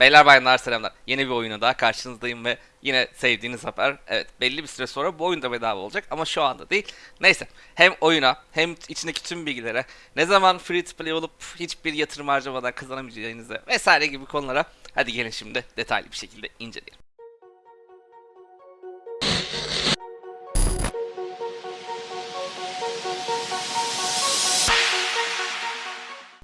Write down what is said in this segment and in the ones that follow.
Beyler bayanlar selamlar. Yeni bir oyuna daha karşınızdayım ve yine sevdiğiniz haber. Evet belli bir süre sonra bu oyun da bedava olacak ama şu anda değil. Neyse hem oyuna hem içindeki tüm bilgilere ne zaman free to play olup hiçbir yatırım harcamadan kazanamayacağınızı vesaire gibi konulara hadi gelin şimdi detaylı bir şekilde inceleyelim.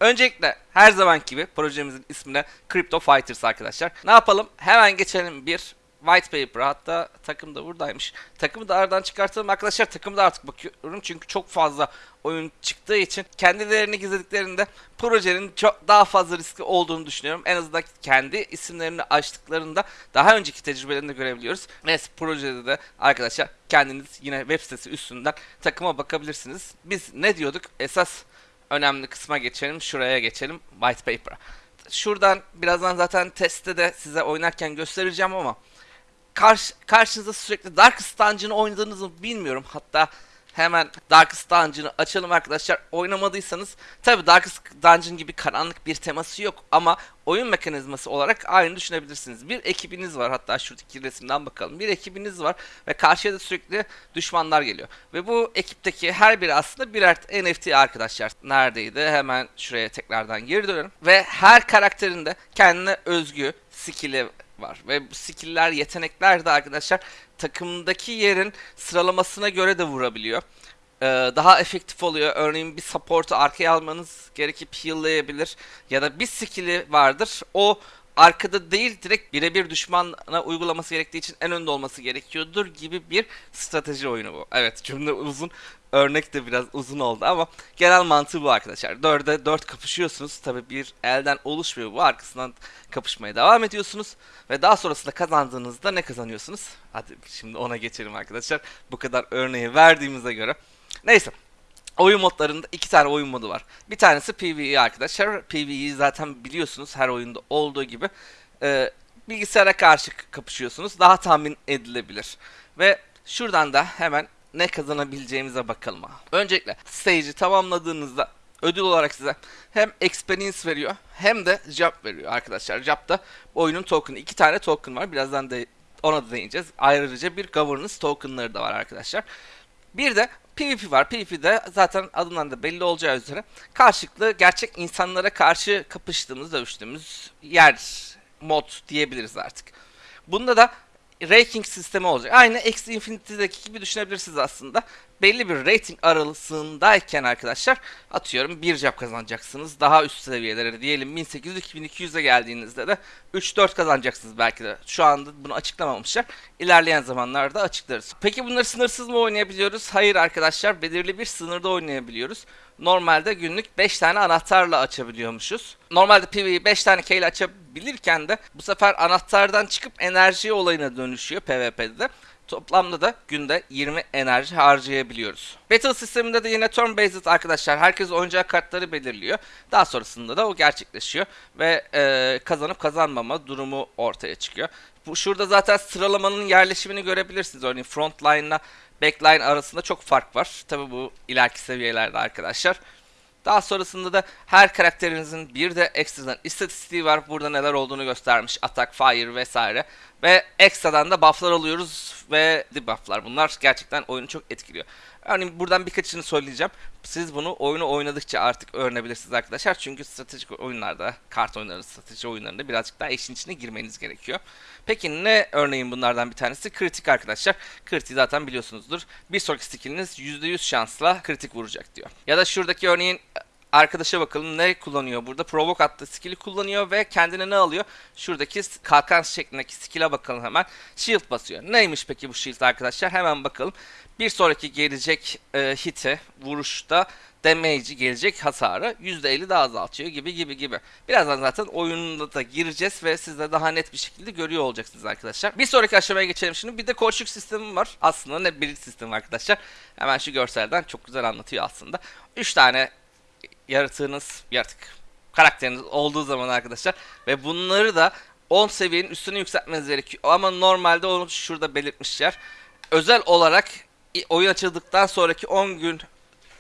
Öncelikle her zaman gibi projemizin ismine Crypto Fighters arkadaşlar. Ne yapalım? Hemen geçelim bir white paper. Hatta takım da buradaymış. Takımı da aradan çıkartalım arkadaşlar. Takımı da artık bakıyorum çünkü çok fazla oyun çıktığı için kendilerini gizlediklerinde projenin çok daha fazla riski olduğunu düşünüyorum. En azından kendi isimlerini açtıklarında daha önceki tecrübelerinde görebiliyoruz. Ve projede de arkadaşlar kendiniz yine web sitesi üstünden takıma bakabilirsiniz. Biz ne diyorduk? Esas önemli kısma geçelim. Şuraya geçelim. White paper'a. Şuradan birazdan zaten testte de size oynarken göstereceğim ama karşı, karşınızda sürekli Darkest Dungeon'ı oynadığınızı bilmiyorum. Hatta hemen Darkest Dungeon'ı açalım arkadaşlar. Oynamadıysanız tabi Darkest Dungeon gibi karanlık bir teması yok ama oyun mekanizması olarak aynı düşünebilirsiniz. Bir ekibiniz var hatta şuradaki resimden bakalım. Bir ekibiniz var ve karşıya da sürekli düşmanlar geliyor. Ve bu ekipteki her biri aslında birer NFT arkadaşlar. Neredeydi? Hemen şuraya tekrardan geri dönelim. Ve her karakterin de kendine özgü skill'i var. Ve bu skill'ler, yetenekler de arkadaşlar takımdaki yerin sıralamasına göre de vurabiliyor. Ee, daha efektif oluyor. Örneğin bir support'u arkaya almanız gerekip heal'layabilir. Ya da bir skill'i vardır. O arkada değil direkt birebir düşmana uygulaması gerektiği için en önde olması gerekiyordur gibi bir strateji oyunu bu. Evet cümle uzun. Örnek de biraz uzun oldu ama genel mantığı bu arkadaşlar. Dörde dört kapışıyorsunuz. Tabi bir elden oluşmuyor bu. Arkasından kapışmaya devam ediyorsunuz. Ve daha sonrasında kazandığınızda ne kazanıyorsunuz? Hadi şimdi ona geçelim arkadaşlar. Bu kadar örneği verdiğimize göre. Neyse. Oyun modlarında iki tane oyun modu var. Bir tanesi PvE arkadaşlar. PvE'yi zaten biliyorsunuz her oyunda olduğu gibi. Ee, bilgisayara karşı kapışıyorsunuz. Daha tahmin edilebilir. Ve şuradan da hemen ne kazanabileceğimize bakalım. Öncelikle stage'i tamamladığınızda ödül olarak size hem experience veriyor hem de job veriyor arkadaşlar. Job'da oyunun token'ı. iki tane token var. Birazdan da ona da değineceğiz. Ayrıca bir governance token'ları da var arkadaşlar. Bir de PvP var. PvP'de zaten adından da belli olacağı üzere karşılıklı gerçek insanlara karşı kapıştığımız, dövüştüğümüz yer mod diyebiliriz artık. Bunda da ranking sistemi olacak. Aynı X Infinity'deki gibi düşünebilirsiniz aslında. Belli bir rating aralığındayken arkadaşlar atıyorum bir job kazanacaksınız. Daha üst seviyelere diyelim 1800-2200'e geldiğinizde de 3-4 kazanacaksınız belki de. Şu anda bunu açıklamamışlar. İlerleyen zamanlarda açıklarız. Peki bunları sınırsız mı oynayabiliyoruz? Hayır arkadaşlar belirli bir sınırda oynayabiliyoruz. Normalde günlük 5 tane anahtarla açabiliyormuşuz. Normalde PvE'yi 5 tane key ile açabilirken de bu sefer anahtardan çıkıp enerji olayına dönüşüyor PvP'de de. Toplamda da günde 20 enerji harcayabiliyoruz. Battle sisteminde de yine turn based arkadaşlar. Herkes oyuncağı kartları belirliyor. Daha sonrasında da o gerçekleşiyor. Ve e, kazanıp kazanmama durumu ortaya çıkıyor. Bu, şurada zaten sıralamanın yerleşimini görebilirsiniz. Örneğin frontline ile backline arasında çok fark var. Tabi bu ileriki seviyelerde arkadaşlar. Daha sonrasında da her karakterinizin bir de ekstradan istatistiği var. Burada neler olduğunu göstermiş. Attack, fire vesaire. Ve ekstradan da bufflar alıyoruz ve debufflar. Bunlar gerçekten oyunu çok etkiliyor. Örneğin buradan birkaçını söyleyeceğim. Siz bunu oyunu oynadıkça artık öğrenebilirsiniz arkadaşlar. Çünkü stratejik oyunlarda, kart oyunları, strateji oyunlarında birazcık daha işin içine girmeniz gerekiyor. Peki ne örneğin bunlardan bir tanesi? Kritik arkadaşlar. Kritik zaten biliyorsunuzdur. Bir sonraki skilliniz %100 şansla kritik vuracak diyor. Ya da şuradaki örneğin arkadaşa bakalım ne kullanıyor burada. Provoke attığı skill'i kullanıyor ve kendine ne alıyor? Şuradaki kalkan şeklindeki skill'e bakalım hemen. Shield basıyor. Neymiş peki bu shield arkadaşlar? Hemen bakalım. Bir sonraki gelecek e, hit'e, vuruşta damage'i gelecek hasarı %50 daha azaltıyor gibi gibi gibi. Birazdan zaten oyununda da gireceğiz ve siz de daha net bir şekilde görüyor olacaksınız arkadaşlar. Bir sonraki aşamaya geçelim şimdi. Bir de koçluk sistemi var. Aslında ne bir sistemi arkadaşlar. Hemen şu görselden çok güzel anlatıyor aslında. 3 tane yaratığınız, yaratık karakteriniz olduğu zaman arkadaşlar ve bunları da 10 seviyenin üstüne yükseltmeniz gerekiyor. Ama normalde onu şurada belirtmişler. Özel olarak oyun açıldıktan sonraki 10 gün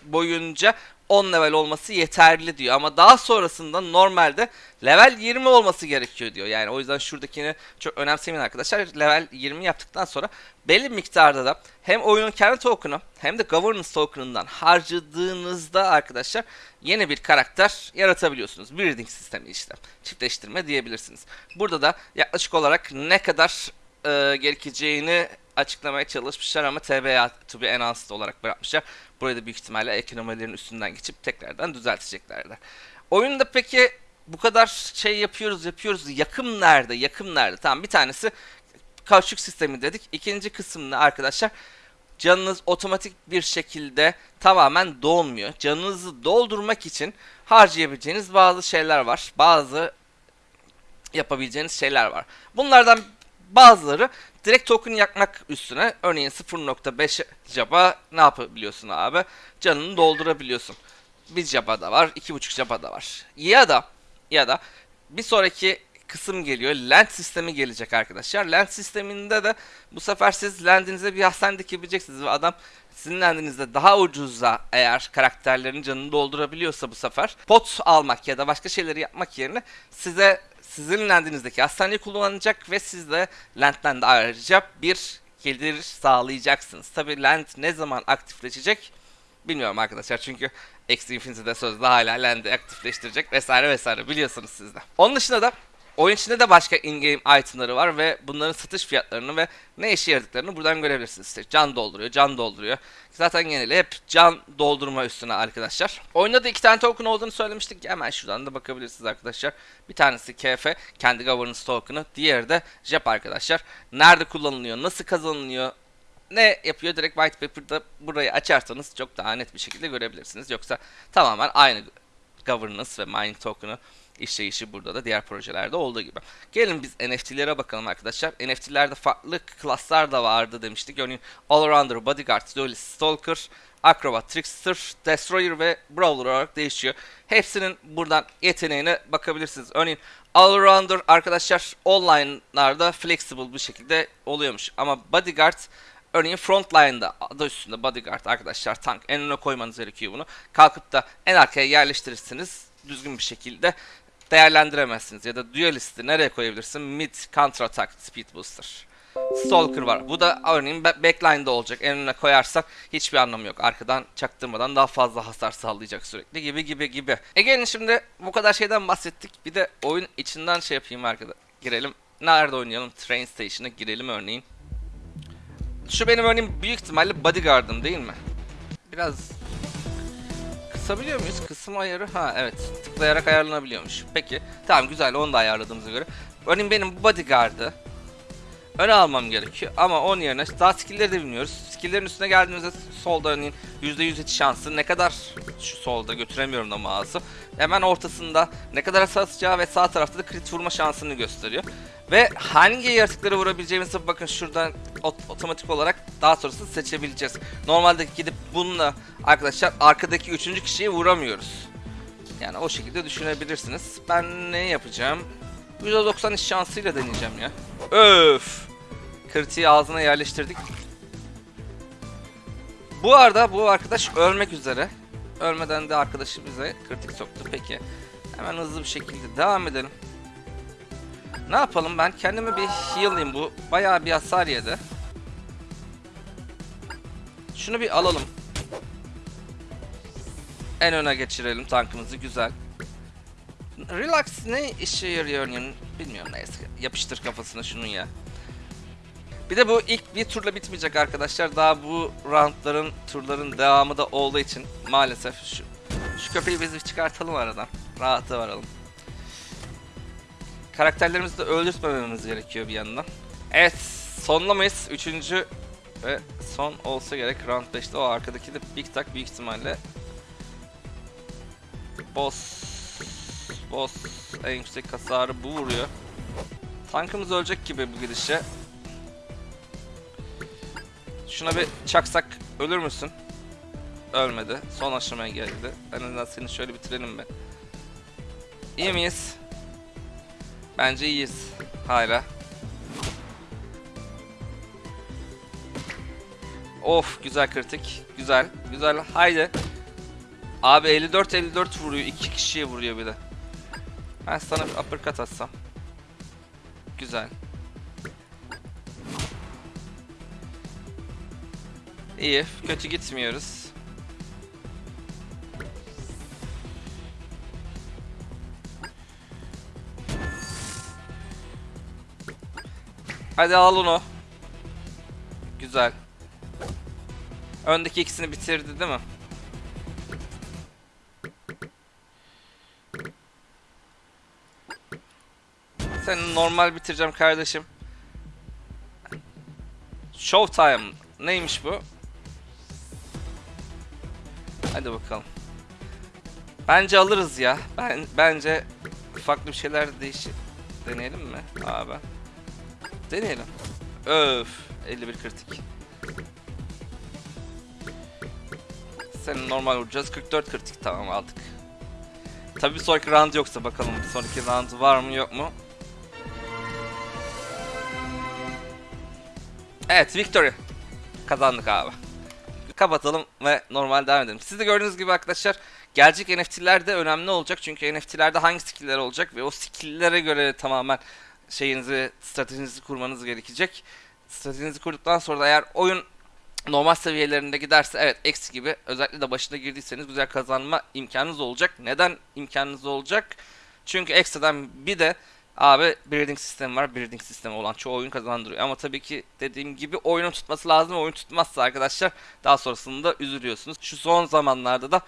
boyunca 10 level olması yeterli diyor. Ama daha sonrasında normalde level 20 olması gerekiyor diyor. Yani o yüzden şuradakini çok önemsemeyin arkadaşlar. Level 20 yaptıktan sonra belli miktarda da hem oyunun kendi token'ı hem de governance token'ından harcadığınızda arkadaşlar yeni bir karakter yaratabiliyorsunuz. Breeding sistemi işte. Çiftleştirme diyebilirsiniz. Burada da yaklaşık olarak ne kadar e, gerekeceğini açıklamaya çalışmışlar ama TBA to be enhanced olarak bırakmışlar. Burayı da büyük ihtimalle ekonomilerin üstünden geçip tekrardan düzelteceklerdir. Oyunda peki bu kadar şey yapıyoruz yapıyoruz yakım nerede yakım nerede? Tamam bir tanesi kauçuk sistemi dedik. İkinci kısım ne arkadaşlar? Canınız otomatik bir şekilde tamamen dolmuyor. Canınızı doldurmak için harcayabileceğiniz bazı şeyler var. Bazı yapabileceğiniz şeyler var. Bunlardan bazıları direkt token yakmak üstüne örneğin 0.5 jaba ne yapabiliyorsun abi? Canını doldurabiliyorsun. Bir jaba da var, 2.5 jaba da var. Ya da ya da bir sonraki kısım geliyor. Land sistemi gelecek arkadaşlar. Land sisteminde de bu sefer siz landinize bir hastane dikebileceksiniz ve adam sizin landinizde daha ucuza eğer karakterlerin canını doldurabiliyorsa bu sefer pot almak ya da başka şeyleri yapmak yerine size sizin landinizdeki hastaneyi kullanacak ve siz de landden de ayrıca bir gelir sağlayacaksınız. Tabi land ne zaman aktifleşecek bilmiyorum arkadaşlar çünkü X Infinity'de sözde hala land'i aktifleştirecek vesaire vesaire biliyorsunuz siz de. Onun dışında da oyun içinde de başka in-game itemları var ve bunların satış fiyatlarını ve ne işe yaradıklarını buradan görebilirsiniz. İşte can dolduruyor, can dolduruyor. Zaten geneli hep can doldurma üstüne arkadaşlar. Oyunda da iki tane token olduğunu söylemiştik. Hemen şuradan da bakabilirsiniz arkadaşlar. Bir tanesi KF, kendi governance token'ı. Diğeri de JEP arkadaşlar. Nerede kullanılıyor, nasıl kazanılıyor, ne yapıyor direkt white paper'da burayı açarsanız çok daha net bir şekilde görebilirsiniz. Yoksa tamamen aynı governance ve mining token'ı işleyişi burada da diğer projelerde olduğu gibi. Gelin biz NFT'lere bakalım arkadaşlar. NFT'lerde farklı klaslar da vardı demiştik. Örneğin Allrounder, Bodyguard, Duelist, Stalker, Acrobat, Trickster, Destroyer ve Brawler olarak değişiyor. Hepsinin buradan yeteneğine bakabilirsiniz. Örneğin Allrounder arkadaşlar online'larda flexible bir şekilde oluyormuş. Ama Bodyguard Örneğin frontline'da adı üstünde bodyguard arkadaşlar tank en öne koymanız gerekiyor bunu. Kalkıp da en arkaya yerleştirirsiniz düzgün bir şekilde değerlendiremezsiniz. Ya da duelist'i nereye koyabilirsin? Mid, counter attack, speed booster. Stalker var. Bu da örneğin backline'da olacak. En önüne koyarsak hiçbir anlamı yok. Arkadan çaktırmadan daha fazla hasar sağlayacak sürekli gibi gibi gibi. E gelin şimdi bu kadar şeyden bahsettik. Bir de oyun içinden şey yapayım arkada. Girelim. Nerede oynayalım? Train Station'a girelim örneğin. Şu benim örneğin büyük ihtimalle bodyguard'ım değil mi? Biraz kısabiliyor muyuz? Kısım ayarı ha evet tıklayarak ayarlanabiliyormuş. Peki tamam güzel onu da ayarladığımıza göre. Örneğin benim bodyguard'ı öne almam gerekiyor ama onun yerine daha skill'leri de bilmiyoruz. Skill'lerin üstüne geldiğimizde solda örneğin %100 yetiş şansı ne kadar şu solda götüremiyorum da mouse'u. Hemen ortasında ne kadar hasar atacağı ve sağ tarafta da crit vurma şansını gösteriyor. Ve hangi yaratıkları vurabileceğimizi bakın şuradan otomatik olarak daha sonrasını seçebileceğiz. Normalde gidip bununla arkadaşlar arkadaki üçüncü kişiyi vuramıyoruz. Yani o şekilde düşünebilirsiniz. Ben ne yapacağım? %90 iş şansıyla deneyeceğim ya. Öf! Kritiği ağzına yerleştirdik. Bu arada bu arkadaş ölmek üzere. Ölmeden de arkadaşı bize kritik soktu. Peki. Hemen hızlı bir şekilde devam edelim. Ne yapalım ben kendime bir heal'layım bu. Bayağı bir hasar yedi. Şunu bir alalım. En öne geçirelim tankımızı güzel. Relax ne işe yarıyor bilmiyorum neyse. Yapıştır kafasına şunun ya. Bir de bu ilk bir turla bitmeyecek arkadaşlar. Daha bu roundların, turların devamı da olduğu için maalesef şu şu köpeği biz çıkartalım aradan. Rahata varalım. Karakterlerimizi de öldürtmememiz gerekiyor bir yandan. Evet, sonlamayız. Üçüncü ve son olsa gerek round 5'te o arkadaki de Big Tak büyük ihtimalle boss boss en yüksek hasarı bu vuruyor. Tankımız ölecek gibi bu gidişe. Şuna bir çaksak ölür müsün? Ölmedi. Son aşamaya geldi. En azından seni şöyle bitirelim be. İyi miyiz? Bence iyiyiz. Hala. Of güzel kritik. Güzel. Güzel. Haydi. Abi 54 54 vuruyor. iki kişiye vuruyor bir de. Ben sana bir uppercut atsam. Güzel. İyi. Kötü gitmiyoruz. Hadi al onu. Güzel. Öndeki ikisini bitirdi değil mi? Seni normal bitireceğim kardeşim. Showtime. Neymiş bu? Hadi bakalım. Bence alırız ya. Ben bence farklı bir şeyler değiş deneyelim mi abi? Deneyelim. Öf, 51 kritik. Senin normal vuracağız. 44 kritik tamam aldık. Tabii bir sonraki round yoksa bakalım bir sonraki round var mı yok mu? Evet victory. Kazandık abi. Kapatalım ve normal devam edelim. Siz de gördüğünüz gibi arkadaşlar gelecek NFT'ler de önemli olacak. Çünkü NFT'lerde hangi skill'ler olacak ve o skill'lere göre tamamen şeyinizi, stratejinizi kurmanız gerekecek. Stratejinizi kurduktan sonra da eğer oyun normal seviyelerinde giderse evet X gibi özellikle de başına girdiyseniz güzel kazanma imkanınız olacak. Neden imkanınız olacak? Çünkü ekstradan bir de abi breeding sistemi var. Breeding sistemi olan çoğu oyun kazandırıyor. Ama tabii ki dediğim gibi oyunun tutması lazım. Oyun tutmazsa arkadaşlar daha sonrasında üzülüyorsunuz. Şu son zamanlarda da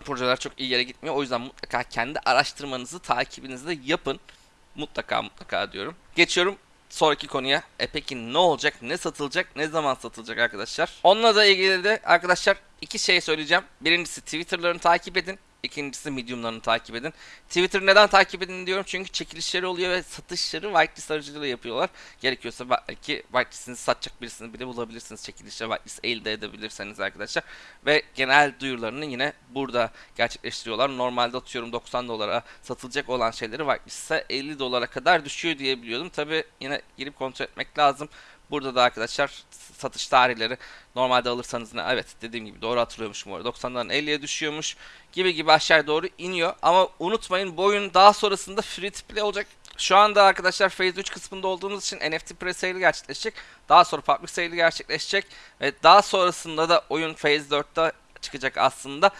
projeler çok iyi yere gitmiyor. O yüzden mutlaka kendi araştırmanızı, takibinizi de yapın. Mutlaka mutlaka diyorum. Geçiyorum sonraki konuya. E peki ne olacak, ne satılacak, ne zaman satılacak arkadaşlar? Onunla da ilgili de arkadaşlar iki şey söyleyeceğim. Birincisi Twitter'larını takip edin. İkincisi Medium'larını takip edin. Twitter neden takip edin diyorum çünkü çekilişleri oluyor ve satışları whitelist aracılığıyla yapıyorlar. Gerekiyorsa belki whitelist'inizi satacak birisini bile bulabilirsiniz. Çekilişle whitelist elde edebilirseniz arkadaşlar. Ve genel duyurularını yine burada gerçekleştiriyorlar. Normalde atıyorum 90 dolara satılacak olan şeyleri whitelist'e 50 dolara kadar düşüyor diye biliyordum. Tabi yine girip kontrol etmek lazım. Burada da arkadaşlar satış tarihleri normalde alırsanız ne evet dediğim gibi doğru hatırlıyormuşum orada 90'dan 50'ye düşüyormuş gibi gibi aşağı doğru iniyor ama unutmayın bu oyun daha sonrasında free to play olacak. Şu anda arkadaşlar Phase 3 kısmında olduğumuz için NFT pre-sale gerçekleşecek. Daha sonra public sale gerçekleşecek ve daha sonrasında da oyun Phase 4'te çıkacak aslında.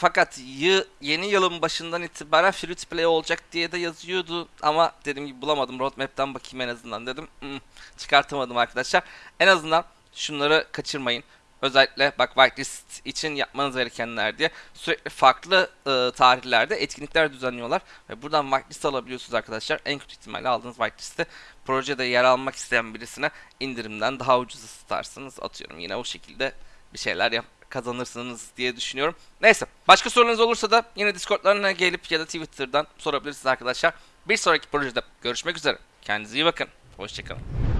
Fakat yı, yeni yılın başından itibaren free to play olacak diye de yazıyordu ama dediğim gibi bulamadım. Roadmap'ten bakayım en azından dedim. Hmm, çıkartamadım arkadaşlar. En azından şunları kaçırmayın. Özellikle bak whitelist için yapmanız gerekenler diye sürekli farklı e, tarihlerde etkinlikler düzenliyorlar ve buradan whitelist alabiliyorsunuz arkadaşlar. En kötü ihtimalle aldığınız whitelist'i projede yer almak isteyen birisine indirimden daha ucuza satarsınız atıyorum. Yine o şekilde bir şeyler yap kazanırsınız diye düşünüyorum. Neyse başka sorularınız olursa da yine Discord'larına gelip ya da Twitter'dan sorabilirsiniz arkadaşlar. Bir sonraki projede görüşmek üzere. Kendinize iyi bakın. Hoşçakalın.